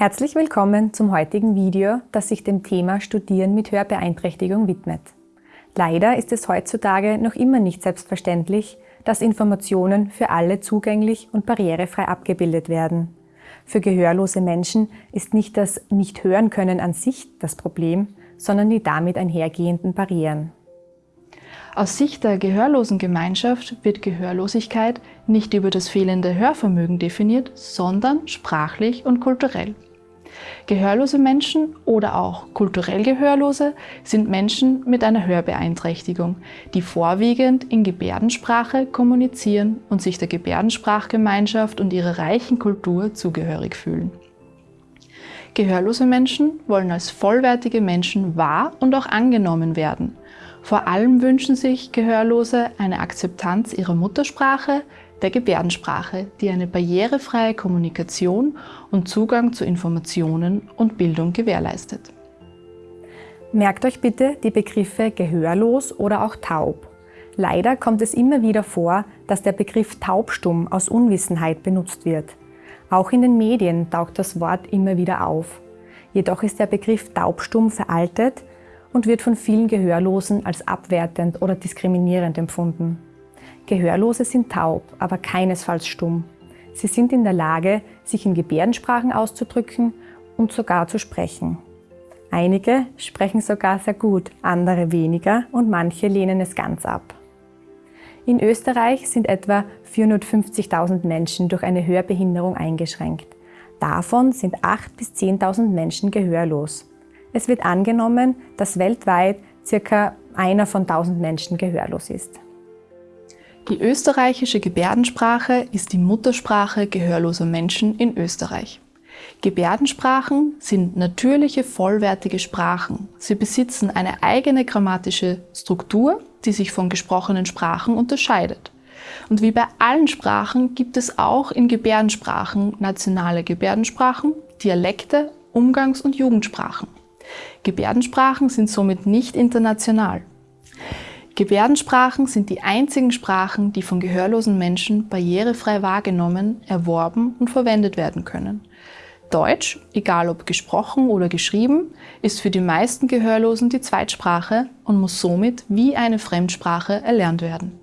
Herzlich willkommen zum heutigen Video, das sich dem Thema Studieren mit Hörbeeinträchtigung widmet. Leider ist es heutzutage noch immer nicht selbstverständlich, dass Informationen für alle zugänglich und barrierefrei abgebildet werden. Für gehörlose Menschen ist nicht das Nicht-Hören-Können an sich das Problem, sondern die damit einhergehenden Barrieren. Aus Sicht der Gehörlosengemeinschaft wird Gehörlosigkeit nicht über das fehlende Hörvermögen definiert, sondern sprachlich und kulturell. Gehörlose Menschen oder auch kulturell Gehörlose sind Menschen mit einer Hörbeeinträchtigung, die vorwiegend in Gebärdensprache kommunizieren und sich der Gebärdensprachgemeinschaft und ihrer reichen Kultur zugehörig fühlen. Gehörlose Menschen wollen als vollwertige Menschen wahr und auch angenommen werden. Vor allem wünschen sich Gehörlose eine Akzeptanz ihrer Muttersprache, der Gebärdensprache, die eine barrierefreie Kommunikation und Zugang zu Informationen und Bildung gewährleistet. Merkt euch bitte die Begriffe gehörlos oder auch taub. Leider kommt es immer wieder vor, dass der Begriff taubstumm aus Unwissenheit benutzt wird. Auch in den Medien taucht das Wort immer wieder auf. Jedoch ist der Begriff taubstumm veraltet und wird von vielen Gehörlosen als abwertend oder diskriminierend empfunden. Gehörlose sind taub, aber keinesfalls stumm. Sie sind in der Lage, sich in Gebärdensprachen auszudrücken und sogar zu sprechen. Einige sprechen sogar sehr gut, andere weniger und manche lehnen es ganz ab. In Österreich sind etwa 450.000 Menschen durch eine Hörbehinderung eingeschränkt. Davon sind 8.000 bis 10.000 Menschen gehörlos. Es wird angenommen, dass weltweit circa einer von 1.000 Menschen gehörlos ist. Die österreichische Gebärdensprache ist die Muttersprache gehörloser Menschen in Österreich. Gebärdensprachen sind natürliche, vollwertige Sprachen. Sie besitzen eine eigene grammatische Struktur, die sich von gesprochenen Sprachen unterscheidet. Und wie bei allen Sprachen gibt es auch in Gebärdensprachen nationale Gebärdensprachen, Dialekte, Umgangs- und Jugendsprachen. Gebärdensprachen sind somit nicht international. Gebärdensprachen sind die einzigen Sprachen, die von gehörlosen Menschen barrierefrei wahrgenommen, erworben und verwendet werden können. Deutsch, egal ob gesprochen oder geschrieben, ist für die meisten Gehörlosen die Zweitsprache und muss somit wie eine Fremdsprache erlernt werden.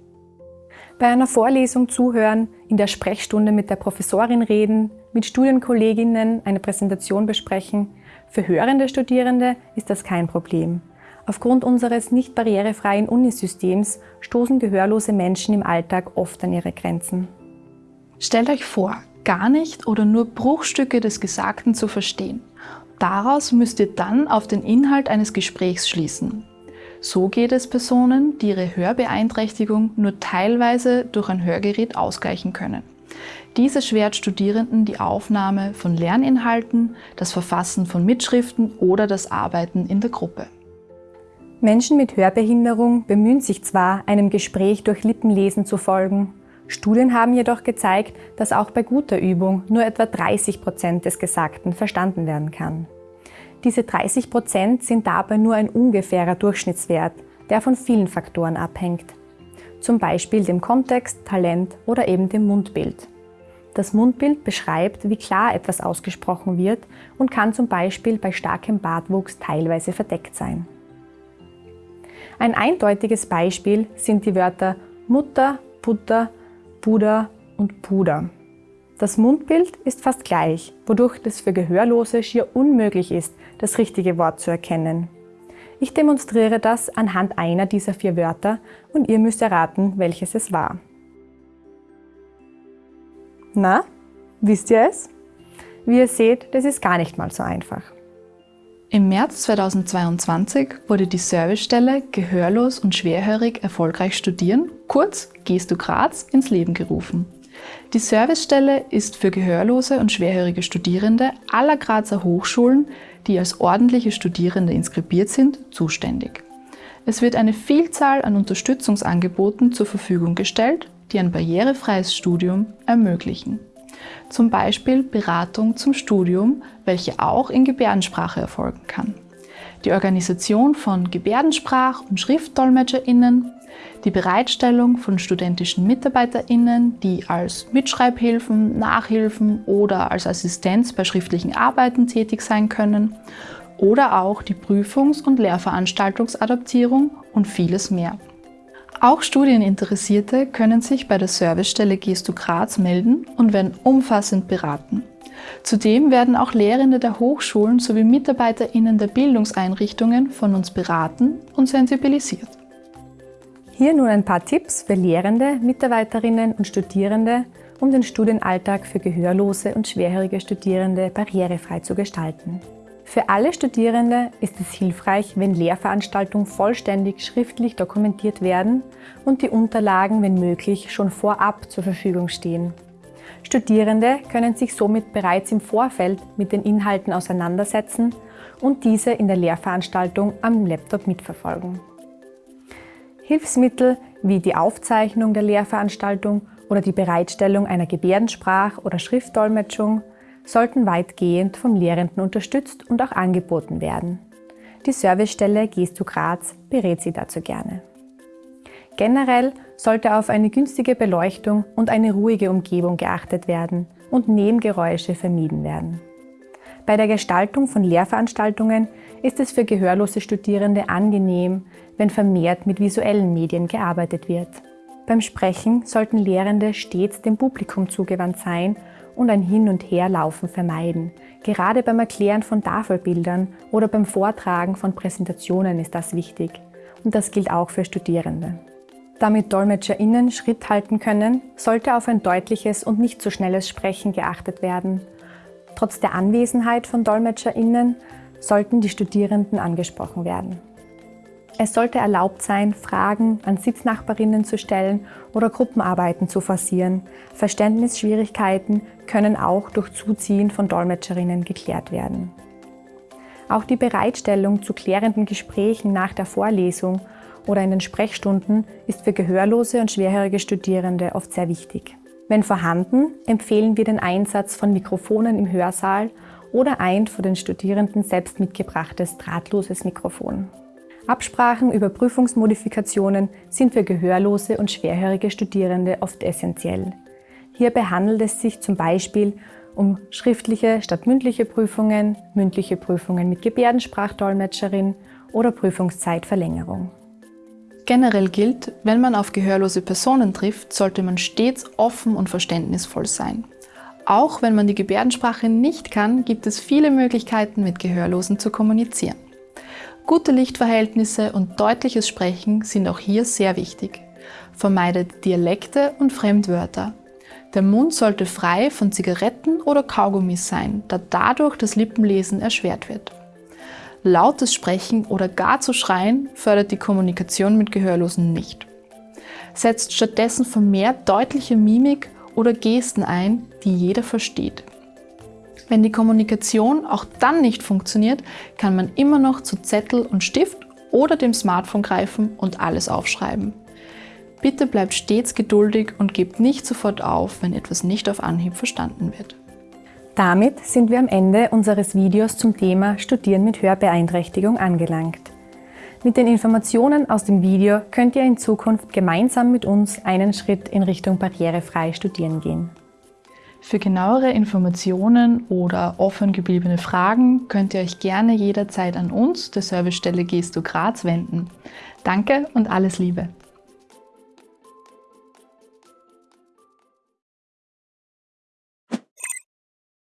Bei einer Vorlesung zuhören, in der Sprechstunde mit der Professorin reden, mit Studienkolleginnen eine Präsentation besprechen, für hörende Studierende ist das kein Problem. Aufgrund unseres nicht barrierefreien Unisystems stoßen gehörlose Menschen im Alltag oft an ihre Grenzen. Stellt euch vor, gar nicht oder nur Bruchstücke des Gesagten zu verstehen. Daraus müsst ihr dann auf den Inhalt eines Gesprächs schließen. So geht es Personen, die ihre Hörbeeinträchtigung nur teilweise durch ein Hörgerät ausgleichen können. Diese schwert Studierenden die Aufnahme von Lerninhalten, das Verfassen von Mitschriften oder das Arbeiten in der Gruppe. Menschen mit Hörbehinderung bemühen sich zwar, einem Gespräch durch Lippenlesen zu folgen, Studien haben jedoch gezeigt, dass auch bei guter Übung nur etwa 30 Prozent des Gesagten verstanden werden kann. Diese 30 Prozent sind dabei nur ein ungefährer Durchschnittswert, der von vielen Faktoren abhängt. Zum Beispiel dem Kontext, Talent oder eben dem Mundbild. Das Mundbild beschreibt, wie klar etwas ausgesprochen wird und kann zum Beispiel bei starkem Bartwuchs teilweise verdeckt sein. Ein eindeutiges Beispiel sind die Wörter Mutter, Butter, Buddha und Puder. Das Mundbild ist fast gleich, wodurch es für Gehörlose schier unmöglich ist, das richtige Wort zu erkennen. Ich demonstriere das anhand einer dieser vier Wörter und ihr müsst erraten, welches es war. Na, wisst ihr es? Wie ihr seht, das ist gar nicht mal so einfach. Im März 2022 wurde die Servicestelle Gehörlos und Schwerhörig erfolgreich studieren, kurz GESTU Graz, ins Leben gerufen. Die Servicestelle ist für gehörlose und schwerhörige Studierende aller Grazer Hochschulen, die als ordentliche Studierende inskribiert sind, zuständig. Es wird eine Vielzahl an Unterstützungsangeboten zur Verfügung gestellt, die ein barrierefreies Studium ermöglichen zum Beispiel Beratung zum Studium, welche auch in Gebärdensprache erfolgen kann. die Organisation von Gebärdensprach- und SchriftdolmetscherInnen, die Bereitstellung von studentischen MitarbeiterInnen, die als Mitschreibhilfen, Nachhilfen oder als Assistenz bei schriftlichen Arbeiten tätig sein können oder auch die Prüfungs- und Lehrveranstaltungsadaptierung und vieles mehr. Auch Studieninteressierte können sich bei der Servicestelle Gestu Graz melden und werden umfassend beraten. Zudem werden auch Lehrende der Hochschulen sowie MitarbeiterInnen der Bildungseinrichtungen von uns beraten und sensibilisiert. Hier nun ein paar Tipps für Lehrende, Mitarbeiterinnen und Studierende, um den Studienalltag für gehörlose und schwerhörige Studierende barrierefrei zu gestalten. Für alle Studierende ist es hilfreich, wenn Lehrveranstaltungen vollständig schriftlich dokumentiert werden und die Unterlagen, wenn möglich, schon vorab zur Verfügung stehen. Studierende können sich somit bereits im Vorfeld mit den Inhalten auseinandersetzen und diese in der Lehrveranstaltung am Laptop mitverfolgen. Hilfsmittel wie die Aufzeichnung der Lehrveranstaltung oder die Bereitstellung einer Gebärdensprach- oder Schriftdolmetschung sollten weitgehend vom Lehrenden unterstützt und auch angeboten werden. Die Servicestelle Gestu Graz berät Sie dazu gerne. Generell sollte auf eine günstige Beleuchtung und eine ruhige Umgebung geachtet werden und Nebengeräusche vermieden werden. Bei der Gestaltung von Lehrveranstaltungen ist es für gehörlose Studierende angenehm, wenn vermehrt mit visuellen Medien gearbeitet wird. Beim Sprechen sollten Lehrende stets dem Publikum zugewandt sein und ein Hin- und Herlaufen vermeiden. Gerade beim Erklären von Tafelbildern oder beim Vortragen von Präsentationen ist das wichtig. Und das gilt auch für Studierende. Damit DolmetscherInnen Schritt halten können, sollte auf ein deutliches und nicht zu schnelles Sprechen geachtet werden. Trotz der Anwesenheit von DolmetscherInnen sollten die Studierenden angesprochen werden. Es sollte erlaubt sein, Fragen an Sitznachbarinnen zu stellen oder Gruppenarbeiten zu forcieren. Verständnisschwierigkeiten können auch durch Zuziehen von Dolmetscherinnen geklärt werden. Auch die Bereitstellung zu klärenden Gesprächen nach der Vorlesung oder in den Sprechstunden ist für gehörlose und schwerhörige Studierende oft sehr wichtig. Wenn vorhanden, empfehlen wir den Einsatz von Mikrofonen im Hörsaal oder ein von den Studierenden selbst mitgebrachtes drahtloses Mikrofon. Absprachen über Prüfungsmodifikationen sind für gehörlose und schwerhörige Studierende oft essentiell. Hierbei handelt es sich zum Beispiel um schriftliche statt mündliche Prüfungen, mündliche Prüfungen mit Gebärdensprachdolmetscherin oder Prüfungszeitverlängerung. Generell gilt, wenn man auf gehörlose Personen trifft, sollte man stets offen und verständnisvoll sein. Auch wenn man die Gebärdensprache nicht kann, gibt es viele Möglichkeiten, mit Gehörlosen zu kommunizieren. Gute Lichtverhältnisse und deutliches Sprechen sind auch hier sehr wichtig. Vermeidet Dialekte und Fremdwörter. Der Mund sollte frei von Zigaretten oder Kaugummis sein, da dadurch das Lippenlesen erschwert wird. Lautes Sprechen oder gar zu schreien fördert die Kommunikation mit Gehörlosen nicht. Setzt stattdessen vermehrt deutliche Mimik oder Gesten ein, die jeder versteht. Wenn die Kommunikation auch dann nicht funktioniert, kann man immer noch zu Zettel und Stift oder dem Smartphone greifen und alles aufschreiben. Bitte bleibt stets geduldig und gebt nicht sofort auf, wenn etwas nicht auf Anhieb verstanden wird. Damit sind wir am Ende unseres Videos zum Thema Studieren mit Hörbeeinträchtigung angelangt. Mit den Informationen aus dem Video könnt ihr in Zukunft gemeinsam mit uns einen Schritt in Richtung barrierefrei Studieren gehen. Für genauere Informationen oder offen gebliebene Fragen könnt ihr euch gerne jederzeit an uns, der Servicestelle Gesto Graz, wenden. Danke und alles Liebe!